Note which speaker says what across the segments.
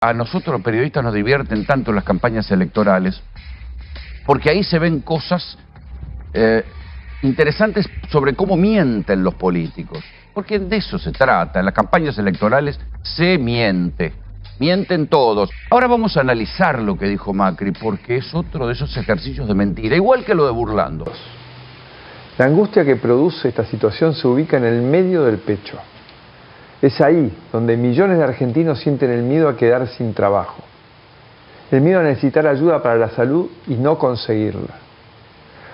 Speaker 1: a nosotros los periodistas nos divierten tanto las campañas electorales, porque ahí se ven cosas eh, interesantes sobre cómo mienten los políticos. Porque de eso se trata, en las campañas electorales se miente, mienten todos. Ahora vamos a analizar lo que dijo Macri, porque es otro de esos ejercicios de mentira, igual que lo de Burlando.
Speaker 2: La angustia que produce esta situación se ubica en el medio del pecho. Es ahí donde millones de argentinos sienten el miedo a quedar sin trabajo, el miedo a necesitar ayuda para la salud y no conseguirla,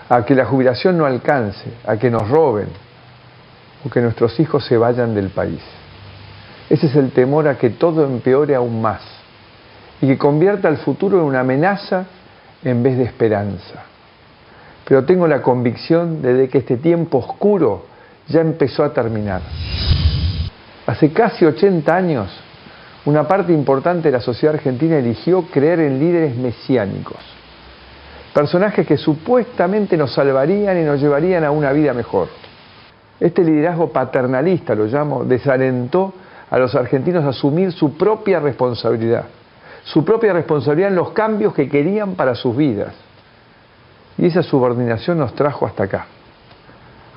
Speaker 2: a que la jubilación no alcance, a que nos roben o que nuestros hijos se vayan del país. Ese es el temor a que todo empeore aún más y que convierta el futuro en una amenaza en vez de esperanza. Pero tengo la convicción de que este tiempo oscuro ya empezó a terminar. Hace casi 80 años, una parte importante de la sociedad argentina eligió creer en líderes mesiánicos, personajes que supuestamente nos salvarían y nos llevarían a una vida mejor. Este liderazgo paternalista, lo llamo, desalentó a los argentinos a asumir su propia responsabilidad, su propia responsabilidad en los cambios que querían para sus vidas. Y esa subordinación nos trajo hasta acá,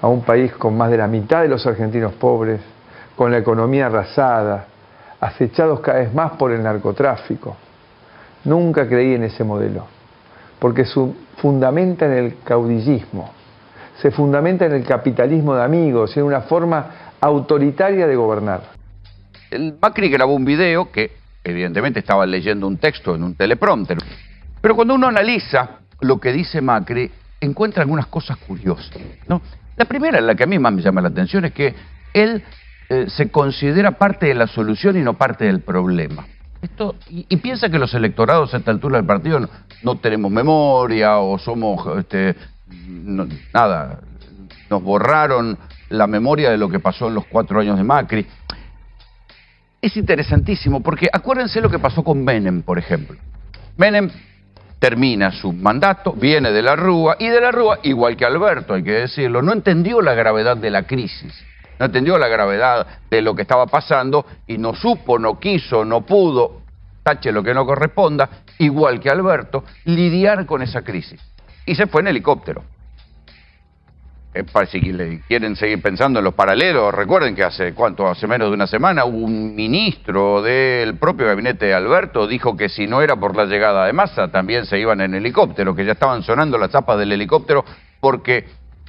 Speaker 2: a un país con más de la mitad de los argentinos pobres, con la economía arrasada, acechados cada vez más por el narcotráfico. Nunca creí en ese modelo, porque se fundamenta en el caudillismo, se fundamenta en el capitalismo de amigos, en una forma autoritaria de gobernar.
Speaker 1: Macri grabó un video que evidentemente estaba leyendo un texto en un teleprompter, pero cuando uno analiza lo que dice Macri, encuentra algunas cosas curiosas. La primera, la que a mí más me llama la atención, es que él eh, se considera parte de la solución y no parte del problema. Esto, y, piensa que los electorados a esta altura del partido no, tenemos memoria o somos, este, nada, nos borraron la memoria de lo que pasó en los cuatro años de Macri. Es interesantísimo porque acuérdense lo que pasó con Menem, por ejemplo. Menem termina su mandato, viene de la Rúa y de la Rúa, igual que Alberto, hay que decirlo, no entendió la gravedad de la crisis no entendió la gravedad de lo que estaba pasando y no supo, no quiso, no pudo, tache lo que no corresponda, igual que Alberto, lidiar con esa crisis. Y se fue en helicóptero. Si quieren seguir pensando en los paralelos, recuerden que hace cuánto, hace menos de una semana, un ministro del propio gabinete de Alberto dijo que si no era por la llegada de masa, también se iban en helicóptero, que ya estaban sonando las zapas del helicóptero porque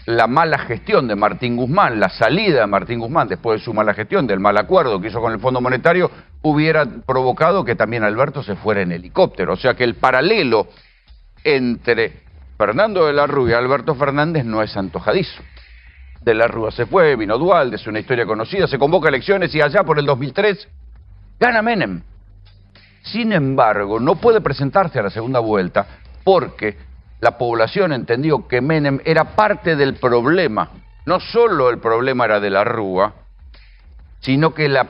Speaker 1: la mala gestión de Martín Guzmán, la salida de Martín Guzmán después de su mala gestión, del mal acuerdo que hizo con el Fondo Monetario, hubiera provocado que también Alberto se fuera en helicóptero. O sea que el paralelo entre Fernando de la Rúa y Alberto Fernández no es antojadizo. De la Rúa se fue, vino Dualde, es una historia conocida, se convoca elecciones y allá por el 2003 gana Menem. Sin embargo, no puede presentarse a la segunda vuelta porque la población entendió que Menem era parte del problema. No solo el problema era de la Rúa, sino que la,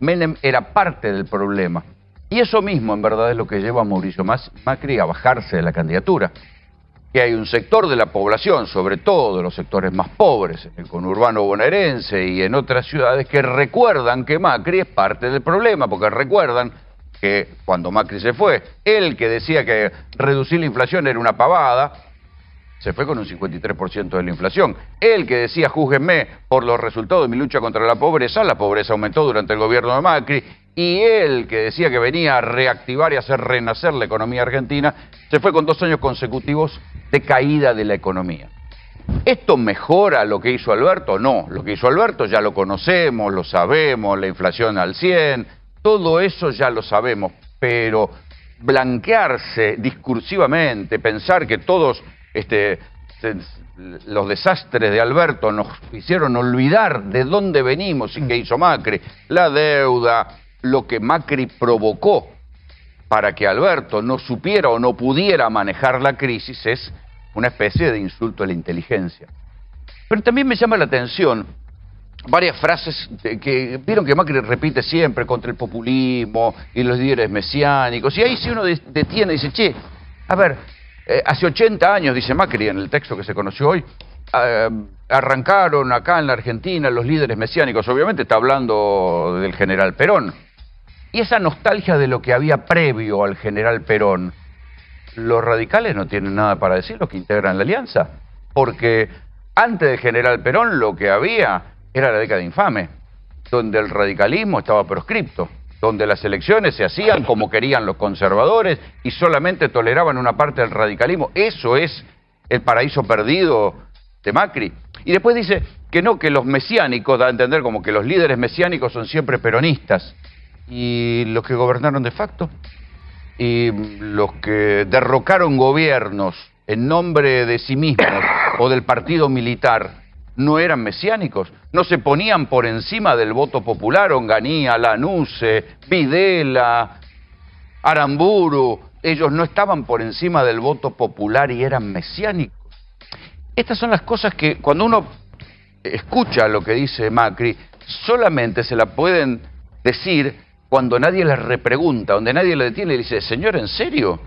Speaker 1: Menem era parte del problema. Y eso mismo, en verdad, es lo que lleva a Mauricio Macri a bajarse de la candidatura. Que hay un sector de la población, sobre todo de los sectores más pobres, en el conurbano bonaerense y en otras ciudades, que recuerdan que Macri es parte del problema, porque recuerdan que cuando Macri se fue, él que decía que reducir la inflación era una pavada, se fue con un 53% de la inflación. Él que decía, júzguenme por los resultados de mi lucha contra la pobreza, la pobreza aumentó durante el gobierno de Macri, y él que decía que venía a reactivar y hacer renacer la economía argentina, se fue con dos años consecutivos de caída de la economía. ¿Esto mejora lo que hizo Alberto? No, lo que hizo Alberto ya lo conocemos, lo sabemos, la inflación al 100, todo eso ya lo sabemos, pero blanquearse discursivamente, pensar que todos este, los desastres de Alberto nos hicieron olvidar de dónde venimos y qué hizo Macri, la deuda, lo que Macri provocó para que Alberto no supiera o no pudiera manejar la crisis es una especie de insulto a la inteligencia. Pero también me llama la atención varias frases que vieron que Macri repite siempre contra el populismo y los líderes mesiánicos. Y ahí si uno detiene y dice, che, a ver, eh, hace 80 años, dice Macri en el texto que se conoció hoy, eh, arrancaron acá en la Argentina los líderes mesiánicos. Obviamente está hablando del general Perón. y esa nostalgia de lo que había previo al general Perón, los radicales no tienen nada para decir, los que integran la alianza, porque antes del general Perón lo que había era la década infame, donde el radicalismo estaba proscripto, donde las elecciones se hacían como querían los conservadores y solamente toleraban una parte del radicalismo. Eso es el paraíso perdido de Macri. Y después dice que no, que los mesiánicos, da a entender como que los líderes mesiánicos son siempre peronistas. Y los que gobernaron de facto, y los que derrocaron gobiernos en nombre de sí mismos o del partido militar, no eran mesiánicos, no se ponían por encima del voto popular, Onganía, Lanuse, Videla, Aramburu, ellos no estaban por encima del voto popular y eran mesiánicos. Estas son las cosas que cuando uno escucha lo que dice Macri, solamente se la pueden decir cuando nadie les repregunta, donde nadie le detiene y le dice, señor, ¿en serio?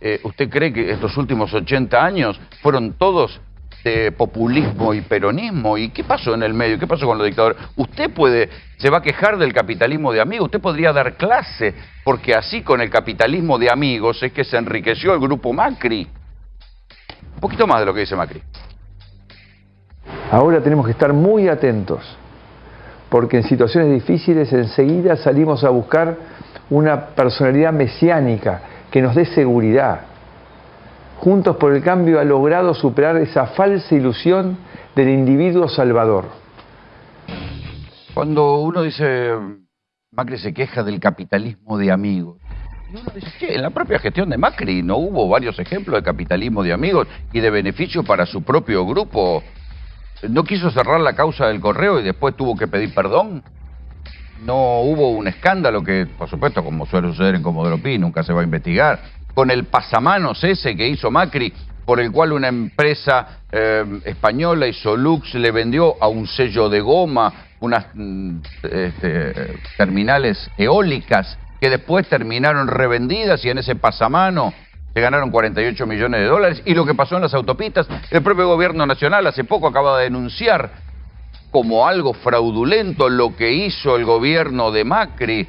Speaker 1: Eh, ¿Usted cree que estos últimos 80 años fueron todos de populismo y peronismo. ¿Y qué pasó en el medio? ¿Qué pasó con los dictadores? Usted puede, se va a quejar del capitalismo de amigos, usted podría dar clase, porque así con el capitalismo de amigos es que se enriqueció el grupo Macri. Un poquito más de lo que dice Macri.
Speaker 2: Ahora tenemos que estar muy atentos, porque en situaciones difíciles enseguida salimos a buscar una personalidad mesiánica que nos dé seguridad, Juntos por el Cambio ha logrado superar esa falsa ilusión del individuo salvador.
Speaker 1: Cuando uno dice, Macri se queja del capitalismo de amigos, dice. En la propia gestión de Macri no hubo varios ejemplos de capitalismo de amigos y de beneficio para su propio grupo. ¿No quiso cerrar la causa del correo y después tuvo que pedir perdón? ¿No hubo un escándalo que, por supuesto, como suele suceder en Comodoro Pi, nunca se va a investigar? con el pasamanos ese que hizo Macri, por el cual una empresa eh, española, Isolux, le vendió a un sello de goma unas mm, este, terminales eólicas que después terminaron revendidas y en ese pasamano se ganaron 48 millones de dólares. Y lo que pasó en las autopistas, el propio gobierno nacional hace poco acaba de denunciar como algo fraudulento lo que hizo el gobierno de Macri,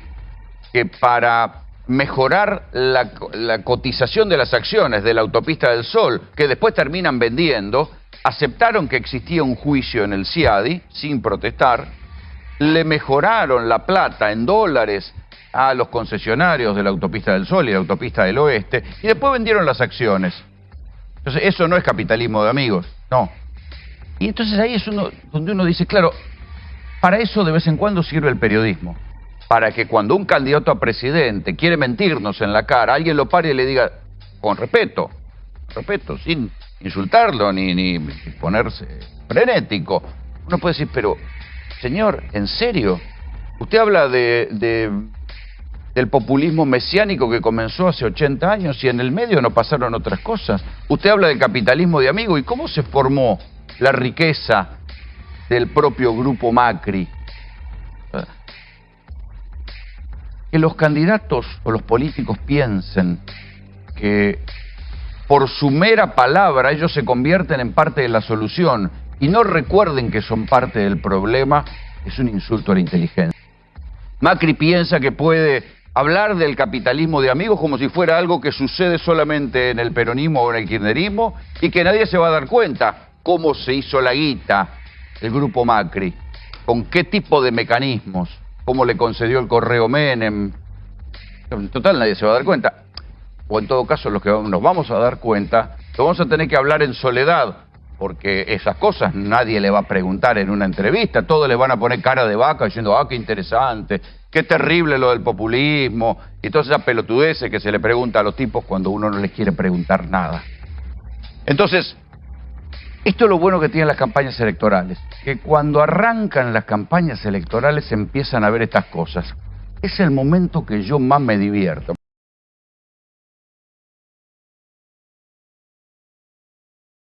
Speaker 1: que para mejorar la, cotización de las acciones de la autopista del Sol, que después terminan vendiendo, aceptaron que existía un juicio en el CIADI, sin protestar, le mejoraron la plata en dólares a los concesionarios de la autopista del Sol y la autopista del Oeste, y después vendieron las acciones. Entonces, eso no es capitalismo de amigos, no. Y entonces ahí es uno, donde uno dice, claro, para eso de vez en cuando sirve el periodismo para que cuando un candidato a presidente quiere mentirnos en la cara, alguien lo pare y le diga, con respeto, respeto, sin insultarlo ni, ponerse frenético. Uno puede decir, pero, señor, ¿en serio? Usted habla de, de, del populismo mesiánico que comenzó hace 80 años y en el medio no pasaron otras cosas. Usted habla del capitalismo de amigos y cómo se formó la riqueza del propio grupo Macri que los candidatos o los políticos piensen que por su mera palabra ellos se convierten en parte de la solución y no recuerden que son parte del problema, es un insulto a la inteligencia. Macri piensa que puede hablar del capitalismo de amigos como si fuera algo que sucede solamente en el peronismo o en el kirchnerismo y que nadie se va a dar cuenta cómo se hizo la guita el grupo Macri, con qué tipo de mecanismos cómo le concedió el correo Menem. En total nadie se va a dar cuenta. O en todo caso, los que nos vamos a dar cuenta, lo vamos a tener que hablar en soledad, porque esas cosas nadie le va a preguntar en una entrevista, todos le van a poner cara de vaca diciendo, ah, qué interesante, qué terrible lo del populismo, y todas esas pelotudeces que se le pregunta a los tipos cuando uno no les quiere preguntar nada. Entonces, esto es lo bueno que tienen las campañas electorales, que cuando arrancan las campañas electorales empiezan a ver estas cosas. Es el momento que yo más me divierto.